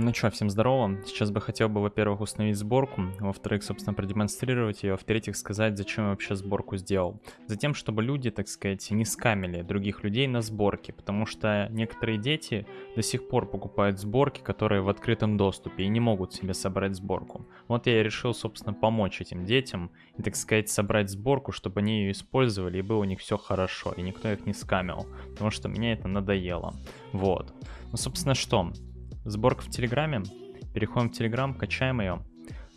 Ну что, всем здорово. Сейчас бы хотел бы, во-первых, установить сборку, во-вторых, собственно, продемонстрировать ее, во-вторых, сказать, зачем я вообще сборку сделал. Затем, чтобы люди, так сказать, не скамили других людей на сборке, потому что некоторые дети до сих пор покупают сборки, которые в открытом доступе и не могут себе собрать сборку. Вот я и решил, собственно, помочь этим детям и, так сказать, собрать сборку, чтобы они ее использовали и было у них все хорошо, и никто их не скамил, потому что мне это надоело. Вот. Ну, собственно, что? Сборка в Телеграме. Переходим в Телеграм, качаем ее.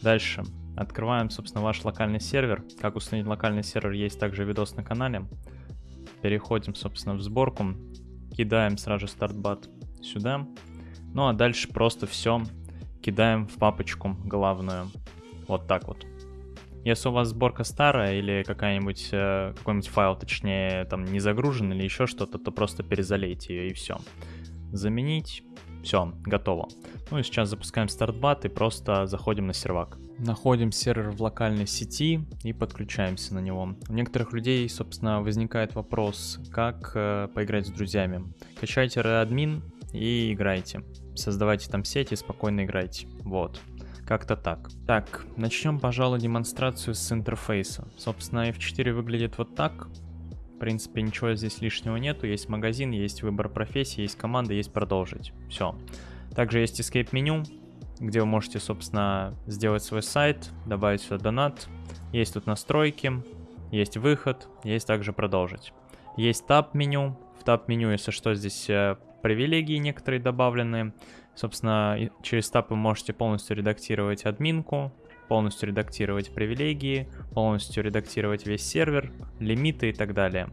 Дальше. Открываем, собственно, ваш локальный сервер. Как установить локальный сервер, есть также видос на канале. Переходим, собственно, в сборку. Кидаем сразу же стартбат сюда. Ну а дальше просто все кидаем в папочку главную. Вот так вот. Если у вас сборка старая или какая-нибудь э, какой-нибудь файл, точнее, там не загружен или еще что-то, то просто перезалейте ее и все. Заменить все, готово. Ну и сейчас запускаем стартбат и просто заходим на сервак. Находим сервер в локальной сети и подключаемся на него. У некоторых людей, собственно, возникает вопрос, как э, поиграть с друзьями. Качайте Readmin и играйте. Создавайте там сеть и спокойно играйте. Вот. Как-то так. Так, начнем, пожалуй, демонстрацию с интерфейса. Собственно, F4 выглядит вот так. В принципе, ничего здесь лишнего нету. Есть магазин, есть выбор профессии, есть команда, есть продолжить. Все. Также есть escape меню, где вы можете, собственно, сделать свой сайт, добавить сюда донат. Есть тут настройки, есть выход, есть также продолжить. Есть таб меню. В таб меню, если что, здесь э, привилегии некоторые добавлены. Собственно, через таб вы можете полностью редактировать админку, полностью редактировать привилегии, полностью редактировать весь сервер, лимиты и так далее.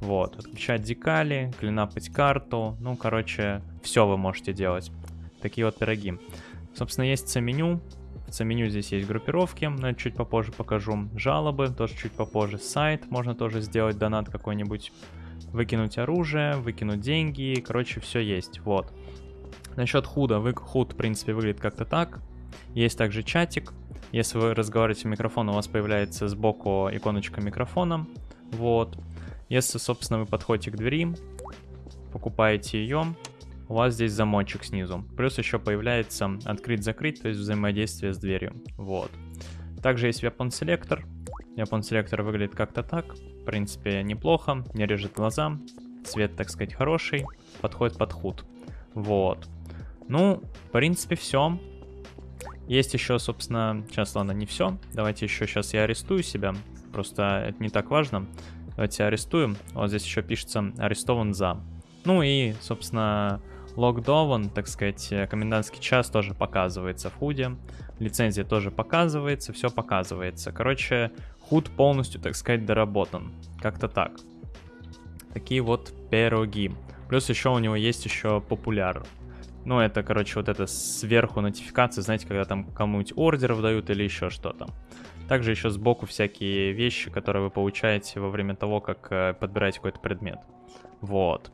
Вот, отключать декали, клинапать карту, ну, короче, все вы можете делать. Такие вот пироги. Собственно, есть C-меню. В C-меню здесь есть группировки, но это чуть попозже покажу. Жалобы, тоже чуть попозже. Сайт, можно тоже сделать донат какой-нибудь. Выкинуть оружие, выкинуть деньги, короче, все есть, вот. Насчет худа, худ, в принципе, выглядит как-то так. Есть также чатик, если вы разговариваете в микрофон, у вас появляется сбоку иконочка микрофона. Вот. Если, собственно, вы подходите к двери, покупаете ее, у вас здесь замочек снизу. Плюс еще появляется открыть-закрыть, то есть взаимодействие с дверью. Вот. Также есть Weapon Selector. Weapon Selector выглядит как-то так. В принципе, неплохо, не режет глаза. Цвет, так сказать, хороший. Подходит под худ. Вот. Ну, в принципе, все. Есть еще, собственно, сейчас, ладно, не все. Давайте еще сейчас я арестую себя. Просто это не так важно. Давайте арестуем. Вот здесь еще пишется арестован за. Ну и, собственно, логдован, так сказать, комендантский час тоже показывается в худе. Лицензия тоже показывается, все показывается. Короче, худ полностью, так сказать, доработан. Как-то так. Такие вот пироги. Плюс еще у него есть еще популяр. Ну, это, короче, вот это сверху нотификации, знаете, когда там кому-нибудь ордеров дают или еще что-то. Также еще сбоку всякие вещи, которые вы получаете во время того, как э, подбираете какой-то предмет. Вот.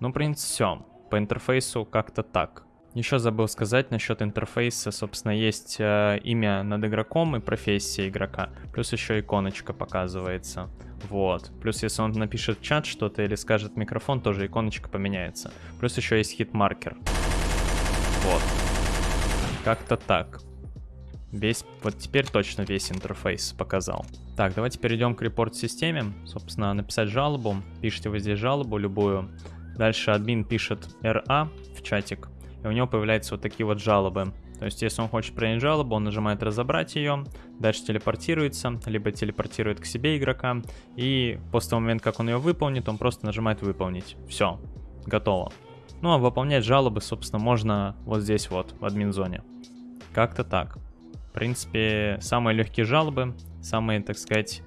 Ну, в принципе, все. По интерфейсу как-то так. Еще забыл сказать насчет интерфейса, собственно, есть э, имя над игроком и профессия игрока. Плюс еще иконочка показывается. Вот. Плюс если он напишет в чат что-то или скажет микрофон, тоже иконочка поменяется. Плюс еще есть хит-маркер. Вот. Как-то так. Весь, вот теперь точно весь интерфейс показал. Так, давайте перейдем к репорт-системе. Собственно, написать жалобу. Пишите вы здесь жалобу любую. Дальше админ пишет RA в чатик. И у него появляются вот такие вот жалобы. То есть, если он хочет принять жалобу, он нажимает разобрать ее, дальше телепортируется, либо телепортирует к себе игрока, и после того момента, как он ее выполнит, он просто нажимает выполнить. Все, готово. Ну а выполнять жалобы, собственно, можно вот здесь вот, в админ-зоне. Как-то так. В принципе, самые легкие жалобы, самые, так сказать,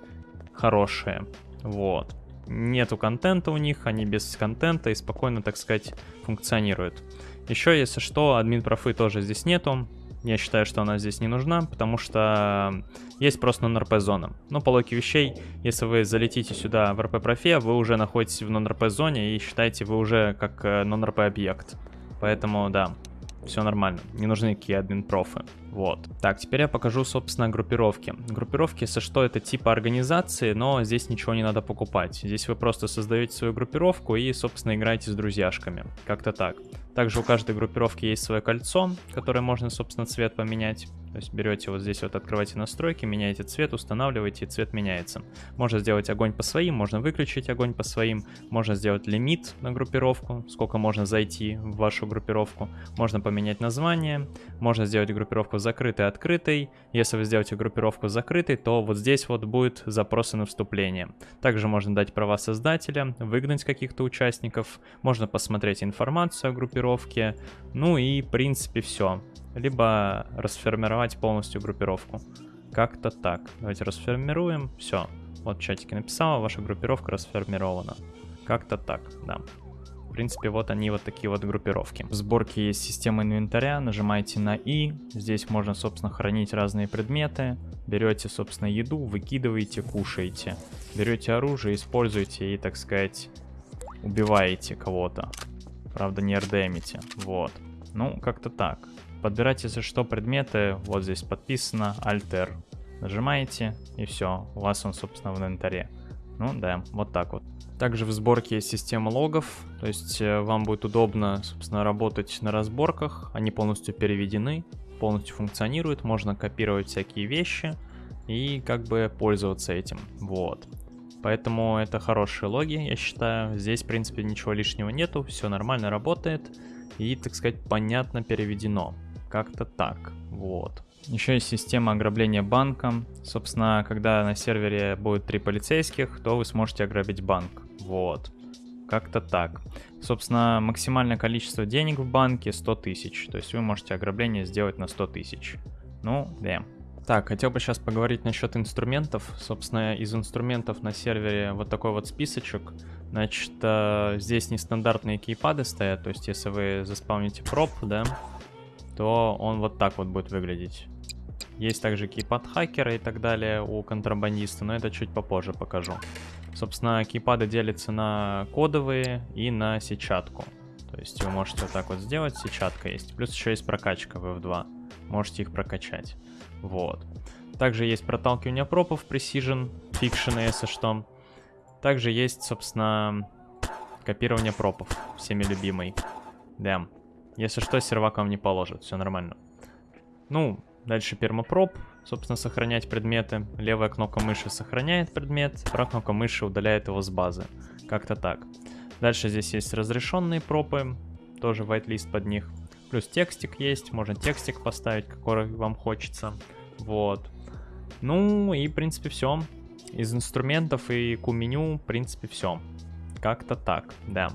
хорошие. Вот. Нету контента у них, они без контента и спокойно, так сказать, функционируют. Еще, если что, админ профы тоже здесь нету. Я считаю, что она здесь не нужна, потому что есть просто non-RP зона. Но по логике вещей, если вы залетите сюда в RP профе, вы уже находитесь в non-RP зоне и считаете вы уже как э, non-RP объект. Поэтому да, все нормально, не нужны никакие админ-профы. Вот. Так, теперь я покажу, собственно, группировки. Группировки, если что, это типа организации, но здесь ничего не надо покупать. Здесь вы просто создаете свою группировку и, собственно, играете с друзьяшками. Как-то так. Также у каждой группировки есть свое кольцо, которое можно, собственно, цвет поменять. То есть берете вот здесь вот, открываете настройки, меняете цвет, устанавливаете, и цвет меняется. Можно сделать огонь по своим, можно выключить огонь по своим, можно сделать лимит на группировку, сколько можно зайти в вашу группировку. Можно поменять название, можно сделать группировку закрытой, открытой. Если вы сделаете группировку закрытой, то вот здесь вот будет запросы на вступление. Также можно дать права создателя, выгнать каких-то участников, можно посмотреть информацию о группировке, ну и в принципе все либо расформировать полностью группировку. Как-то так. Давайте расформируем. Все. Вот в чатике написала, ваша группировка расформирована. Как-то так, да. В принципе, вот они вот такие вот группировки. В сборке есть система инвентаря, нажимаете на И. Здесь можно, собственно, хранить разные предметы. Берете, собственно, еду, выкидываете, кушаете. Берете оружие, используете и, так сказать, убиваете кого-то. Правда, не РДМите. Вот. Ну, как-то так. Подбирать, если что, предметы. Вот здесь подписано Alter. Нажимаете, и все. У вас он, собственно, в инвентаре. Ну да, вот так вот. Также в сборке есть система логов, то есть э, вам будет удобно, собственно, работать на разборках. Они полностью переведены, полностью функционируют, можно копировать всякие вещи и как бы пользоваться этим. Вот. Поэтому это хорошие логи, я считаю. Здесь, в принципе, ничего лишнего нету, все нормально работает и, так сказать, понятно переведено. Как-то так, вот. Еще есть система ограбления банка. Собственно, когда на сервере будет три полицейских, то вы сможете ограбить банк. Вот. Как-то так. Собственно, максимальное количество денег в банке 100 тысяч. То есть вы можете ограбление сделать на 100 тысяч. Ну, да. Так, хотел бы сейчас поговорить насчет инструментов. Собственно, из инструментов на сервере вот такой вот списочек. Значит, э, здесь нестандартные кейпады стоят. То есть, если вы заспавните проб, да, то он вот так вот будет выглядеть. Есть также кейпад хакера и так далее у контрабандиста, но это чуть попозже покажу. Собственно, кейпады делятся на кодовые и на сетчатку. То есть вы можете вот так вот сделать, сетчатка есть. Плюс еще есть прокачка в F2. Можете их прокачать. Вот. Также есть проталкивание пропов Precision, Fiction, если что. Также есть, собственно, копирование пропов, всеми любимый. Да. Если что, сервак вам не положит, все нормально. Ну, дальше пермопроб, собственно, сохранять предметы. Левая кнопка мыши сохраняет предмет, правая кнопка мыши удаляет его с базы. Как-то так. Дальше здесь есть разрешенные пропы, тоже whitelist под них. Плюс текстик есть, можно текстик поставить, какой вам хочется. Вот. Ну и, в принципе, все. Из инструментов и Q-меню, в принципе, все. Как-то так, да.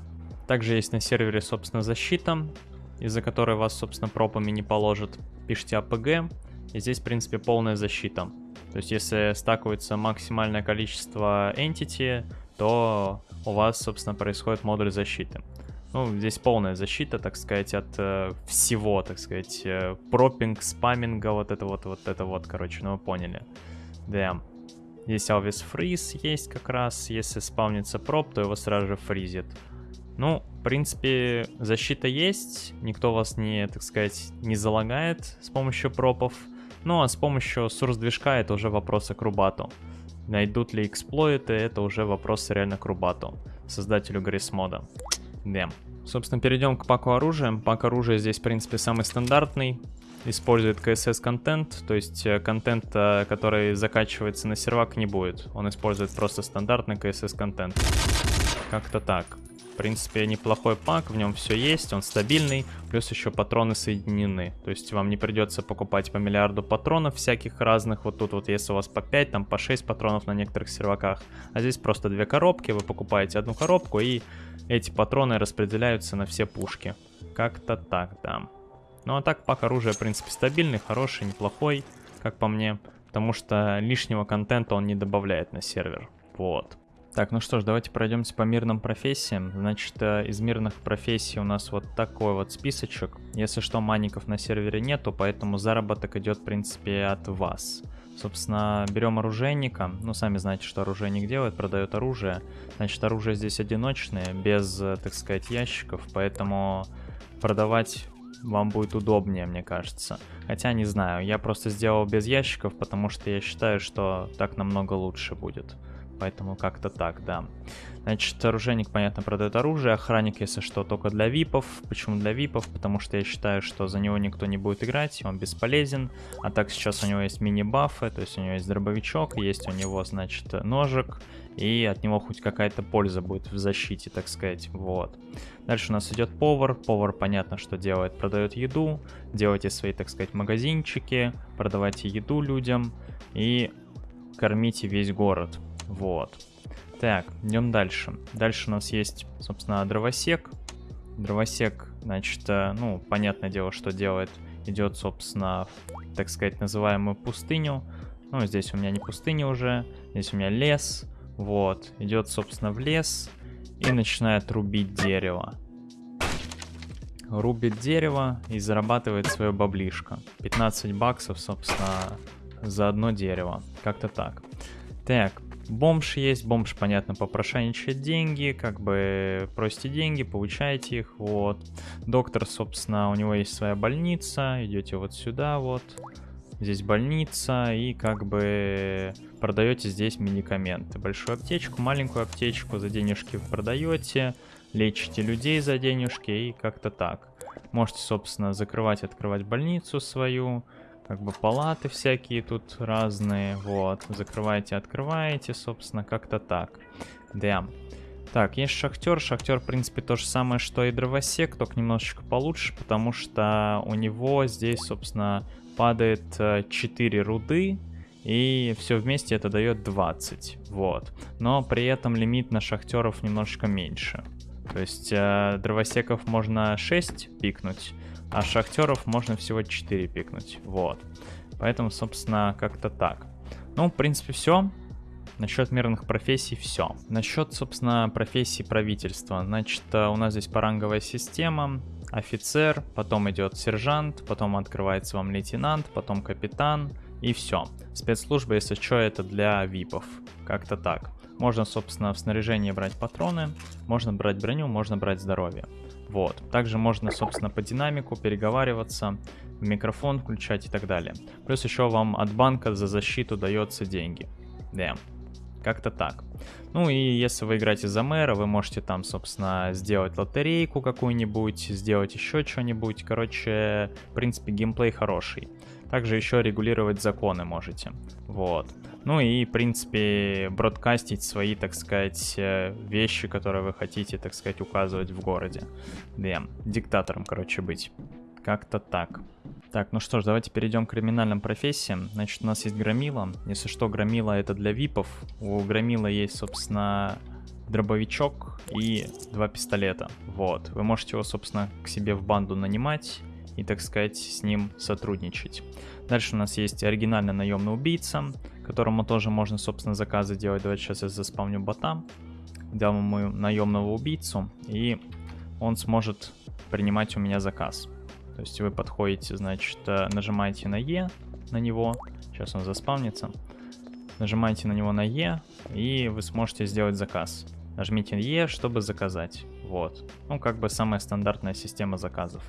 Также есть на сервере, собственно, защита из-за которой вас, собственно, пропами не положат. Пишите APG, и здесь, в принципе, полная защита. То есть, если стакуется максимальное количество entity, то у вас, собственно, происходит модуль защиты. Ну, здесь полная защита, так сказать, от э, всего, так сказать, э, пропинг, спаминга, вот это вот, вот это вот, короче, ну вы поняли. Да. Здесь always freeze есть как раз, если спавнится проп, то его сразу же фризит. Ну, в принципе, защита есть, никто вас не, так сказать, не залагает с помощью пропов. Ну, а с помощью source движка это уже вопрос к Рубату. Найдут ли эксплойты, это уже вопрос реально к Рубату, создателю Грейсмода. Да. Собственно, перейдем к паку оружия. Пак оружия здесь, в принципе, самый стандартный. Использует CSS контент, то есть э, контент, э, который закачивается на сервак, не будет. Он использует просто стандартный CSS контент. Как-то так принципе, неплохой пак, в нем все есть, он стабильный, плюс еще патроны соединены. То есть вам не придется покупать по миллиарду патронов всяких разных. Вот тут вот если у вас по 5, там по 6 патронов на некоторых серваках. А здесь просто две коробки, вы покупаете одну коробку и эти патроны распределяются на все пушки. Как-то так, да. Ну а так пак оружия, в принципе, стабильный, хороший, неплохой, как по мне. Потому что лишнего контента он не добавляет на сервер. Вот. Так, ну что ж, давайте пройдемся по мирным профессиям. Значит, э, из мирных профессий у нас вот такой вот списочек. Если что, маников на сервере нету, поэтому заработок идет, в принципе, от вас. Собственно, берем оружейника. Ну, сами знаете, что оружейник делает, продает оружие. Значит, оружие здесь одиночное, без, э, так сказать, ящиков, поэтому продавать вам будет удобнее, мне кажется. Хотя, не знаю, я просто сделал без ящиков, потому что я считаю, что так намного лучше будет. Поэтому как-то так, да. Значит, оружейник, понятно, продает оружие. Охранник, если что, только для випов. Почему для випов? Потому что я считаю, что за него никто не будет играть, он бесполезен. А так сейчас у него есть мини-бафы, то есть у него есть дробовичок, есть у него, значит, ножик. И от него хоть какая-то польза будет в защите, так сказать. Вот. Дальше у нас идет повар. Повар, понятно, что делает. Продает еду. Делайте свои, так сказать, магазинчики. Продавайте еду людям. И кормите весь город. Вот. Так, идем дальше. Дальше у нас есть, собственно, дровосек. Дровосек, значит, э, ну, понятное дело, что делает. Идет, собственно, в, так сказать, называемую пустыню. Ну, здесь у меня не пустыня уже, здесь у меня лес. Вот, идет, собственно, в лес и начинает рубить дерево. Рубит дерево и зарабатывает свое баблишко. 15 баксов, собственно, за одно дерево. Как-то так. Так, Бомж есть, бомж, понятно, попрошайничает деньги, как бы просите деньги, получаете их, вот. Доктор, собственно, у него есть своя больница, идете вот сюда, вот. Здесь больница, и как бы продаете здесь медикаменты. Большую аптечку, маленькую аптечку за денежки продаете, лечите людей за денежки и как-то так. Можете, собственно, закрывать, открывать больницу свою, как бы палаты всякие тут разные, вот, закрываете, открываете, собственно, как-то так, да. Так, есть шахтер, шахтер, в принципе, то же самое, что и дровосек, только немножечко получше, потому что у него здесь, собственно, падает 4 э, руды, и все вместе это дает 20, вот. Но при этом лимит на шахтеров немножечко меньше. То есть э, дровосеков можно 6 пикнуть, а шахтеров можно всего 4 пикнуть. Вот. Поэтому, собственно, как-то так. Ну, в принципе, все. Насчет мирных профессий все. Насчет, собственно, профессии правительства. Значит, э, у нас здесь поранговая система. Офицер, потом идет сержант, потом открывается вам лейтенант, потом капитан и все. Спецслужба, если что, это для випов. Как-то так. Можно, собственно, в снаряжении брать патроны, можно брать броню, можно брать здоровье. Вот. Также можно, собственно, по динамику переговариваться, микрофон включать и так далее. Плюс еще вам от банка за защиту дается деньги. Да. Как-то так. Ну и если вы играете за мэра, вы можете там, собственно, сделать лотерейку какую-нибудь, сделать еще что-нибудь. Короче, в принципе, геймплей хороший. Также еще регулировать законы можете. Вот. Ну и, в принципе, бродкастить свои, так сказать, э, вещи, которые вы хотите, так сказать, указывать в городе. Да, диктатором, короче, быть. Как-то так. Так, ну что ж, давайте перейдем к криминальным профессиям. Значит, у нас есть громила. Если что, громила это для випов. У громила есть, собственно, дробовичок и два пистолета. Вот. Вы можете его, собственно, к себе в банду нанимать и, так сказать, с ним сотрудничать. Дальше у нас есть оригинальный наемный убийца, которому тоже можно, собственно, заказы делать. Давайте сейчас я заспавню бота, дам ему наемного убийцу, и он сможет принимать у меня заказ. То есть вы подходите, значит, э, нажимаете на Е на него, сейчас он заспавнится, нажимаете на него на Е, и вы сможете сделать заказ. Нажмите Е, чтобы заказать. Вот. Ну, как бы самая стандартная система заказов.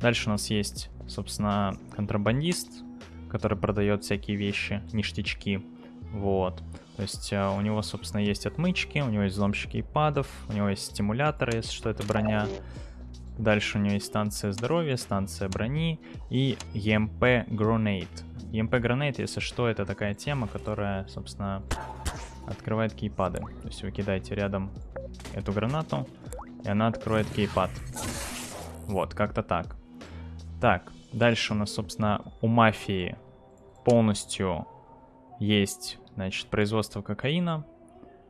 Дальше у нас есть, собственно, контрабандист, который продает всякие вещи, ништячки. Вот. То есть uh, у него, собственно, есть отмычки, у него есть взломщики ипадов, у него есть стимуляторы, если что, это броня. Дальше у него есть станция здоровья, станция брони и EMP Grenade. EMP Grenade, если что, это такая тема, которая, собственно, открывает кейпады. То есть вы кидаете рядом эту гранату, и она откроет кейпад. Вот, как-то так. Так, дальше у нас, собственно, у мафии полностью есть, значит, производство кокаина.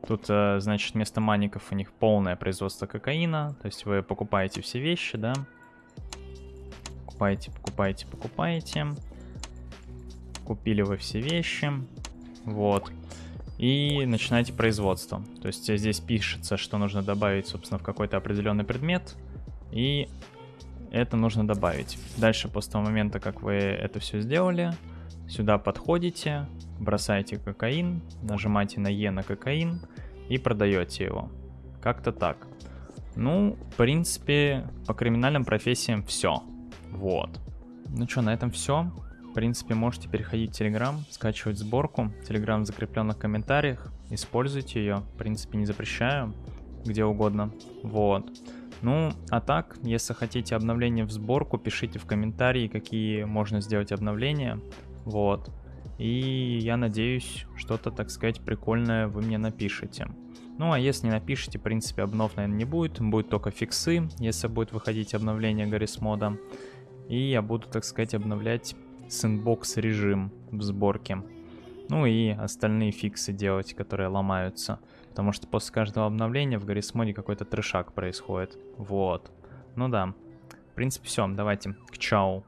Тут, э, значит, вместо маников у них полное производство кокаина. То есть вы покупаете все вещи, да? Покупаете, покупаете, покупаете. Купили вы все вещи. Вот. И начинаете производство. То есть здесь пишется, что нужно добавить, собственно, в какой-то определенный предмет. И это нужно добавить. Дальше, после того момента, как вы это все сделали, сюда подходите, бросаете кокаин, нажимаете на Е на кокаин и продаете его. Как-то так. Ну, в принципе, по криминальным профессиям все. Вот. Ну что, на этом все. в принципе, можете переходить в Telegram, скачивать сборку. Telegram в закрепленных комментариях. Используйте ее. В принципе, не запрещаю. Где угодно. Вот. Ну, а так, если хотите обновление в сборку, пишите в комментарии, какие можно сделать обновления. Вот. И я надеюсь, что-то, так сказать, прикольное вы мне напишите. Ну, а если не напишите, в принципе, обнов, наверное, не будет. Будет только фиксы, если будет выходить обновление Гаррис мода. И я буду, так сказать, обновлять сэндбокс режим в сборке. Ну и остальные фиксы делать, которые ломаются. Потому что после каждого обновления в Гаррис моде какой-то трешак происходит. Вот. Ну да. В принципе, все. Давайте. К чау.